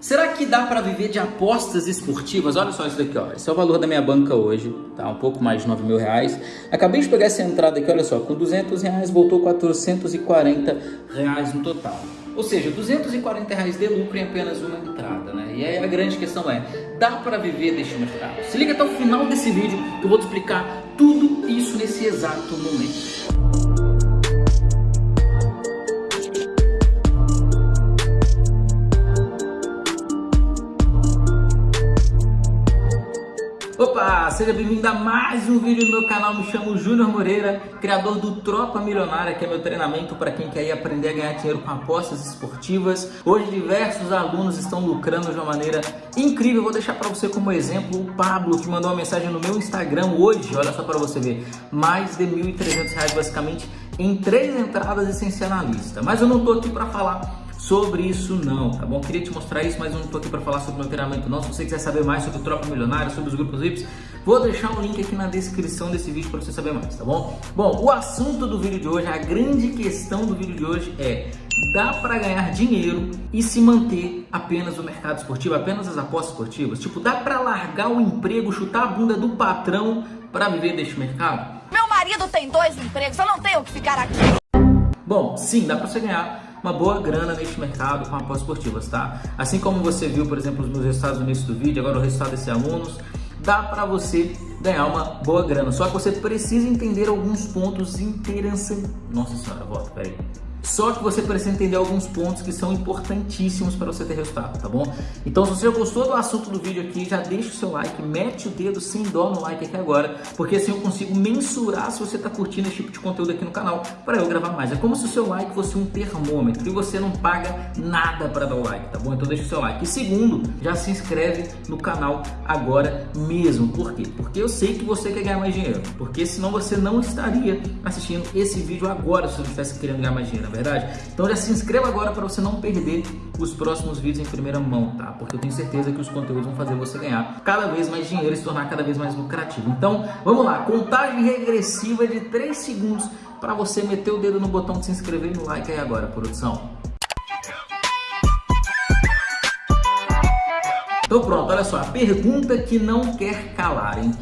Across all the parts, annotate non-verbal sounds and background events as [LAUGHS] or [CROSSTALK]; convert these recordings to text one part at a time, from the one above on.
Será que dá para viver de apostas esportivas? Olha só isso daqui, ó. Esse é o valor da minha banca hoje, tá? Um pouco mais de 9 mil reais. Acabei de pegar essa entrada aqui, olha só, com 200 reais voltou 440 reais no total. Ou seja, 240 reais de lucro em apenas uma entrada, né? E aí a grande questão é, dá para viver deste mercado? Se liga até o final desse vídeo que eu vou te explicar tudo isso nesse exato momento. Opa, seja bem-vindo a mais um vídeo no meu canal, me chamo Júnior Moreira, criador do Tropa Milionária, que é meu treinamento para quem quer aprender a ganhar dinheiro com apostas esportivas. Hoje diversos alunos estão lucrando de uma maneira incrível, vou deixar para você como exemplo o Pablo, que mandou uma mensagem no meu Instagram hoje, olha só para você ver, mais de R$ 1.300 basicamente em três entradas e sem ser analista. Mas eu não estou aqui para falar sobre isso não, tá bom? Queria te mostrar isso, mas eu não tô aqui para falar sobre o meu treinamento não. Se você quiser saber mais sobre o Tropa Milionário, sobre os grupos VIPs, vou deixar um link aqui na descrição desse vídeo para você saber mais, tá bom? Bom, o assunto do vídeo de hoje, a grande questão do vídeo de hoje é dá para ganhar dinheiro e se manter apenas no mercado esportivo, apenas as apostas esportivas? Tipo, dá para largar o emprego, chutar a bunda do patrão para viver deste mercado? Meu marido tem dois empregos, eu não tenho que ficar aqui. Bom, sim, dá para você ganhar uma boa grana neste mercado com apostas esportivas, tá? Assim como você viu, por exemplo, os meus resultados no início do vídeo, agora o resultado desses alunos, dá para você ganhar uma boa grana. Só que você precisa entender alguns pontos interessantes. Nossa senhora, volta, peraí. Só que você precisa entender alguns pontos que são importantíssimos para você ter resultado, tá bom? Então, se você gostou do assunto do vídeo aqui, já deixa o seu like, mete o dedo sem dó no like aqui agora, porque assim eu consigo mensurar se você está curtindo esse tipo de conteúdo aqui no canal para eu gravar mais. É como se o seu like fosse um termômetro e você não paga nada para dar o like, tá bom? Então deixa o seu like. E segundo, já se inscreve no canal agora mesmo. Por quê? Porque eu sei que você quer ganhar mais dinheiro, porque senão você não estaria assistindo esse vídeo agora se você estivesse querendo ganhar mais dinheiro verdade? Então já se inscreva agora para você não perder os próximos vídeos em primeira mão, tá? Porque eu tenho certeza que os conteúdos vão fazer você ganhar cada vez mais dinheiro e se tornar cada vez mais lucrativo. Então, vamos lá, contagem regressiva de 3 segundos para você meter o dedo no botão de se inscrever e no like aí agora, produção. Então pronto, olha só, a pergunta que não quer calar, hein?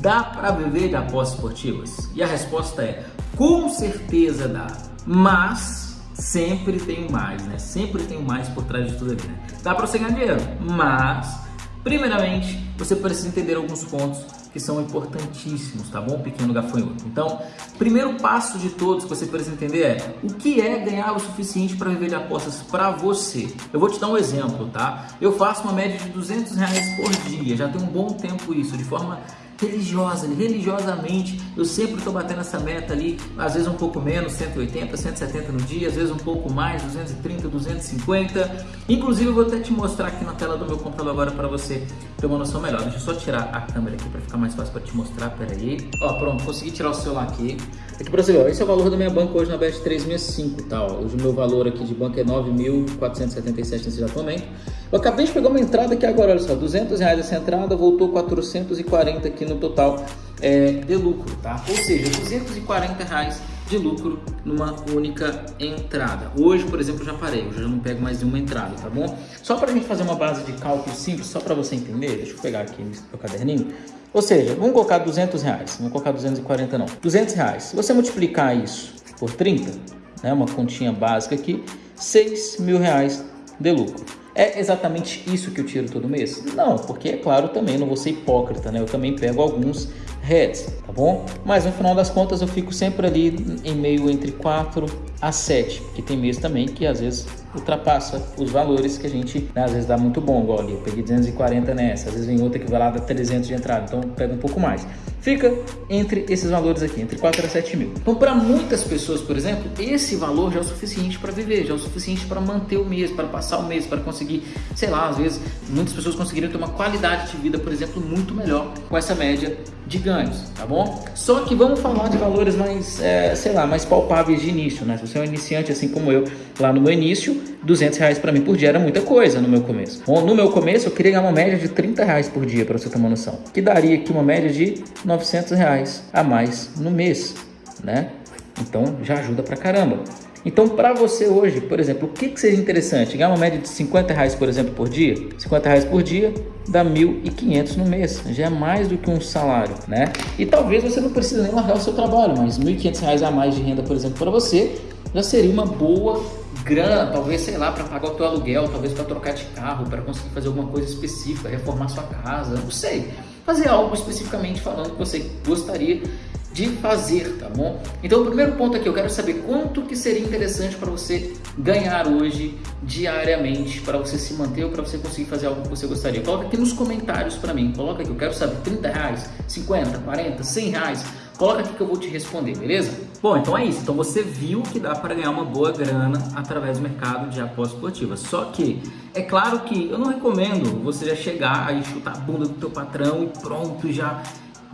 Dá para viver de apostas esportivas? E a resposta é, com certeza dá mas sempre tem mais, né? Sempre tem mais por trás de tudo aqui, né? Dá para você ganhar dinheiro, mas primeiramente você precisa entender alguns pontos que são importantíssimos, tá bom, pequeno gafanhoto? Então, primeiro passo de todos que você precisa entender é o que é ganhar o suficiente para viver de apostas para você. Eu vou te dar um exemplo, tá? Eu faço uma média de 200 reais por dia, já tem um bom tempo isso, de forma religiosa, religiosamente, eu sempre estou batendo essa meta ali, às vezes um pouco menos, 180, 170 no dia, às vezes um pouco mais, 230, 250. Inclusive eu vou até te mostrar aqui na tela do meu computador agora para você ter uma noção melhor. Deixa eu só tirar a câmera aqui para ficar mais fácil para te mostrar, pera aí. Ó, pronto, consegui tirar o celular aqui. Aqui para você ó, esse é o valor da minha banca hoje na BEST 365, tá? Ó. Hoje o meu valor aqui de banca é 9.477 nesse exato momento. Eu acabei de pegar uma entrada aqui agora, olha só, 200 reais essa entrada, voltou 440 aqui no total é, de lucro, tá? Ou seja, 240 reais de lucro numa única entrada. Hoje, por exemplo, já parei, hoje eu já não pego mais nenhuma entrada, tá bom? Só para a gente fazer uma base de cálculo simples, só para você entender, deixa eu pegar aqui meu caderninho. Ou seja, vamos colocar 200 reais, vamos colocar 240 não, 200 reais. Se você multiplicar isso por 30, né, uma continha básica aqui, 6 mil reais de lucro. É exatamente isso que eu tiro todo mês? Não, porque é claro também, não vou ser hipócrita, né? Eu também pego alguns heads, tá bom? Mas no final das contas eu fico sempre ali em meio entre 4 a 7, que tem mês também que às vezes ultrapassa os valores que a gente, né, às vezes dá muito bom, igual ali, eu peguei 240 nessa, às vezes vem outra que vai lá dar 300 de entrada, então pega um pouco mais. Fica entre esses valores aqui, entre 4 a 7 mil. Então para muitas pessoas, por exemplo, esse valor já é o suficiente para viver, já é o suficiente para manter o mês, para passar o mês, para conseguir, sei lá, às vezes muitas pessoas conseguiriam ter uma qualidade de vida, por exemplo, muito melhor com essa média de ganhos, tá bom? Só que vamos falar de valores mais, é, sei lá, mais palpáveis de início, né? Se você é um iniciante assim como eu, lá no meu início, 200 reais para mim por dia era muita coisa no meu começo. Bom, no meu começo eu queria ganhar uma média de 30 reais por dia, para você ter uma noção. Que daria aqui uma média de 900 reais a mais no mês, né? Então já ajuda pra caramba. Então, para você hoje, por exemplo, o que, que seria interessante? Ganhar uma média de 50 reais, por exemplo, por dia? 50 reais por dia dá 1.500 no mês. Já é mais do que um salário, né? E talvez você não precise nem largar o seu trabalho, mas 1.500 reais a mais de renda, por exemplo, para você, já seria uma boa grana, talvez, sei lá, para pagar o teu aluguel, talvez para trocar de carro, para conseguir fazer alguma coisa específica, reformar sua casa, não sei. Fazer algo especificamente falando que você gostaria de fazer, tá bom? Então o primeiro ponto aqui, eu quero saber quanto que seria interessante para você ganhar hoje, diariamente, para você se manter ou para você conseguir fazer algo que você gostaria. Coloca aqui nos comentários para mim, coloca aqui, eu quero saber 30 reais, 50, 40, 100 reais, Coloca aqui que eu vou te responder, beleza? Bom, então é isso. Então você viu que dá para ganhar uma boa grana através do mercado de apostas esportivas. Só que é claro que eu não recomendo você já chegar aí chutar a bunda do teu patrão e pronto, já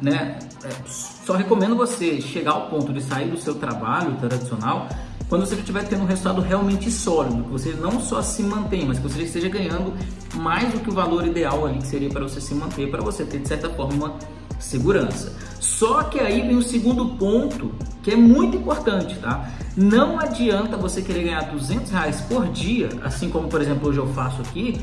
né? É, só recomendo você chegar ao ponto de sair do seu trabalho tradicional quando você estiver tendo um resultado realmente sólido, que você não só se mantém, mas que você esteja ganhando mais do que o valor ideal ali que seria para você se manter, para você ter de certa forma uma segurança. Só que aí vem o segundo ponto, que é muito importante, tá? Não adianta você querer ganhar 200 reais por dia, assim como, por exemplo, hoje eu faço aqui,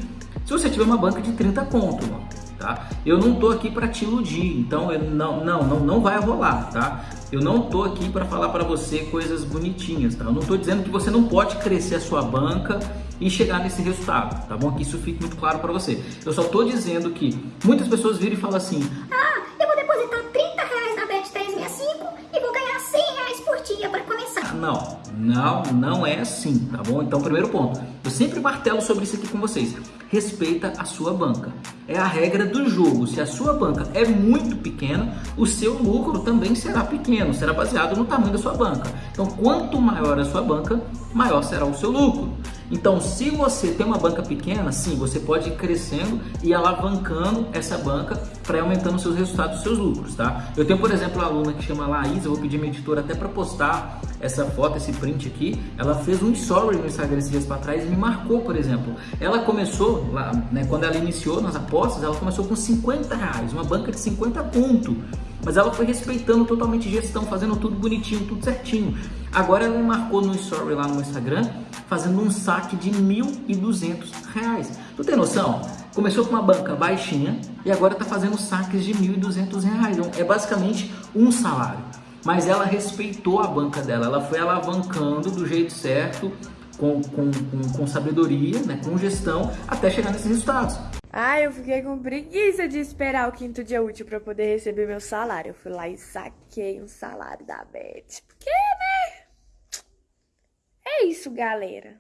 se você tiver uma banca de 30 conto, mano tá? Eu não tô aqui para te iludir, então eu não, não, não, não vai rolar, tá? Eu não tô aqui para falar para você coisas bonitinhas, tá? Eu não tô dizendo que você não pode crescer a sua banca e chegar nesse resultado, tá bom? Que isso fique muito claro para você. Eu só tô dizendo que muitas pessoas viram e falam assim: "Ah, eu vou depositar 30 reais na Bet365 e vou ganhar 100 reais por dia para começar". Não, não, não é assim, tá bom? Então, primeiro ponto, eu sempre martelo sobre isso aqui com vocês respeita a sua banca. É a regra do jogo. Se a sua banca é muito pequena, o seu lucro também será pequeno, será baseado no tamanho da sua banca. Então, quanto maior a sua banca, maior será o seu lucro. Então, se você tem uma banca pequena, sim, você pode ir crescendo e alavancando essa banca para aumentando seus resultados, seus lucros, tá? Eu tenho, por exemplo, uma aluna que chama Laís, eu vou pedir minha editora até para postar essa foto, esse print aqui. Ela fez um story no Instagram esses dias para trás e me marcou, por exemplo. Ela começou, lá, né, quando ela iniciou nas apostas, ela começou com 50 reais, uma banca de 50 ponto. Mas ela foi respeitando totalmente gestão, fazendo tudo bonitinho, tudo certinho. Agora ela marcou no story lá no Instagram, fazendo um saque de R$ 1.200. Tu tem noção? Começou com uma banca baixinha e agora está fazendo saques de R$ 1.200. Então, é basicamente um salário. Mas ela respeitou a banca dela, ela foi alavancando do jeito certo, com, com, com, com sabedoria, né, com gestão, até chegar nesses resultados. Ah, eu fiquei com preguiça de esperar o quinto dia útil para poder receber meu salário. Eu fui lá e saquei um salário da Beth. Porque, né? É isso, galera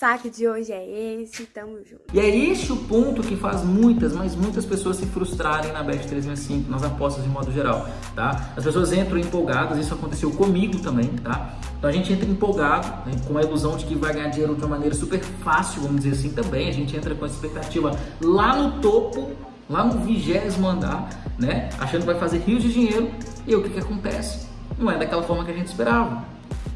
saque de hoje é esse, tamo junto. E é este o ponto que faz muitas, mas muitas pessoas se frustrarem na Bet 365, nas apostas de modo geral, tá? As pessoas entram empolgadas, isso aconteceu comigo também, tá? Então a gente entra empolgado, né, com a ilusão de que vai ganhar dinheiro de uma maneira super fácil, vamos dizer assim também. A gente entra com a expectativa lá no topo, lá no vigésimo andar, né? Achando que vai fazer rios de dinheiro. E o que, que acontece? Não é daquela forma que a gente esperava.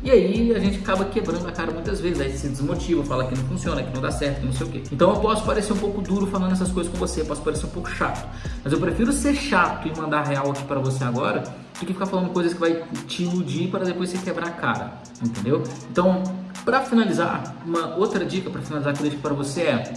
E aí a gente acaba quebrando a cara muitas vezes, aí se desmotiva, fala que não funciona, que não dá certo, que não sei o quê. Então eu posso parecer um pouco duro falando essas coisas com você, posso parecer um pouco chato. Mas eu prefiro ser chato e mandar real aqui para você agora, do que ficar falando coisas que vai te iludir para depois você quebrar a cara, entendeu? Então, para finalizar, uma outra dica para finalizar que eu deixo para você é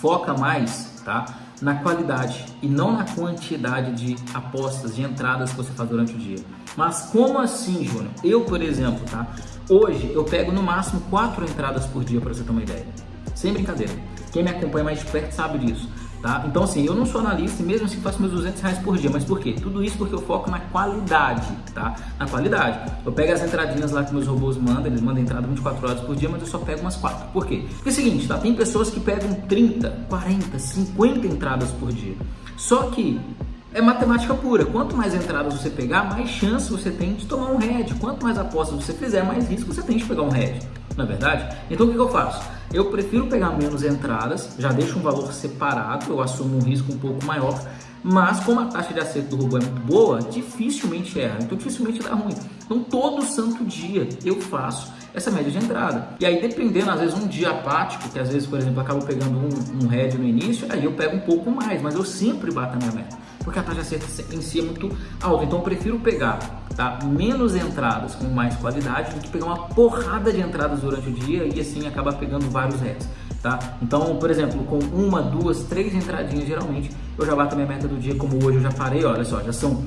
foca mais, tá? Na qualidade e não na quantidade de apostas, de entradas que você faz durante o dia. Mas como assim, Júnior? Eu, por exemplo, tá? Hoje eu pego no máximo quatro entradas por dia para você ter uma ideia. Sem brincadeira. Quem me acompanha mais de perto sabe disso. Tá? Então assim, eu não sou analista e mesmo assim faço meus 200 reais por dia, mas por quê? Tudo isso porque eu foco na qualidade, tá? Na qualidade. Eu pego as entradinhas lá que meus robôs mandam, eles mandam entrada 24 horas por dia, mas eu só pego umas 4. Por quê? Porque é o seguinte, tá? Tem pessoas que pegam 30, 40, 50 entradas por dia. Só que é matemática pura. Quanto mais entradas você pegar, mais chance você tem de tomar um head. Quanto mais apostas você fizer, mais risco você tem de pegar um head. Não é verdade? Então o que, que eu faço? Eu prefiro pegar menos entradas, já deixo um valor separado, eu assumo um risco um pouco maior, mas como a taxa de acerto do robô é muito boa, dificilmente erra, então dificilmente dá ruim. Então todo santo dia eu faço essa média de entrada. E aí dependendo, às vezes um dia apático, que às vezes, por exemplo, eu acabo pegando um, um head no início, aí eu pego um pouco mais, mas eu sempre bato a minha meta. porque a taxa em si é muito alta. Então eu prefiro pegar tá, menos entradas com mais qualidade do que pegar uma porrada de entradas durante o dia e assim acabar pegando vários reais. Tá? Então, por exemplo, com uma, duas, três entradinhas, geralmente eu já bato a minha meta do dia, como hoje eu já parei, olha só, já são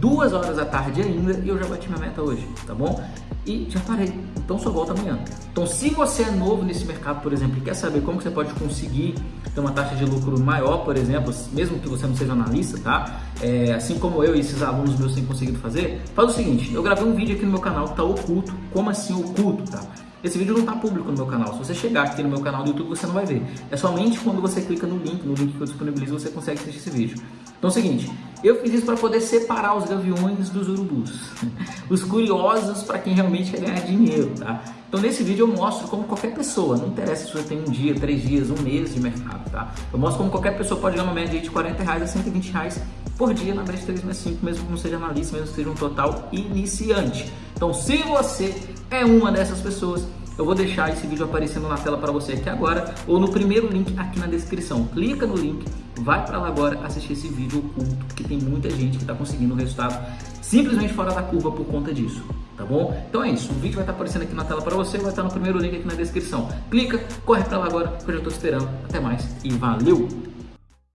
duas horas da tarde ainda e eu já bati minha meta hoje, tá bom? E já parei, então só volta amanhã. Então se você é novo nesse mercado, por exemplo, e quer saber como você pode conseguir ter uma taxa de lucro maior, por exemplo, mesmo que você não seja analista, tá? É, assim como eu e esses alunos meus têm conseguido fazer, faz o seguinte, eu gravei um vídeo aqui no meu canal que tá oculto, como assim oculto, tá? Esse vídeo não está público no meu canal. Se você chegar aqui no meu canal do YouTube, você não vai ver. É somente quando você clica no link, no link que eu disponibilizo, você consegue assistir esse vídeo. Então é o seguinte, eu fiz isso para poder separar os gaviões dos urubus. [LAUGHS] Os curiosos para quem realmente quer ganhar dinheiro, tá? Então nesse vídeo eu mostro como qualquer pessoa, não interessa se você tem um dia, três dias, um mês de mercado, tá? Eu mostro como qualquer pessoa pode ganhar uma média de 40 reais a 120 reais por dia na Brecht 365, mesmo que não seja analista, mesmo que seja um total iniciante. Então se você é uma dessas pessoas, eu vou deixar esse vídeo aparecendo na tela para você aqui agora ou no primeiro link aqui na descrição. Clica no link, vai para lá agora assistir esse vídeo oculto, porque tem muita gente que está conseguindo o resultado simplesmente fora da curva por conta disso, tá bom? Então é isso, o vídeo vai estar tá aparecendo aqui na tela para você, vai estar tá no primeiro link aqui na descrição. Clica, corre para lá agora, que eu já estou esperando. Até mais e valeu!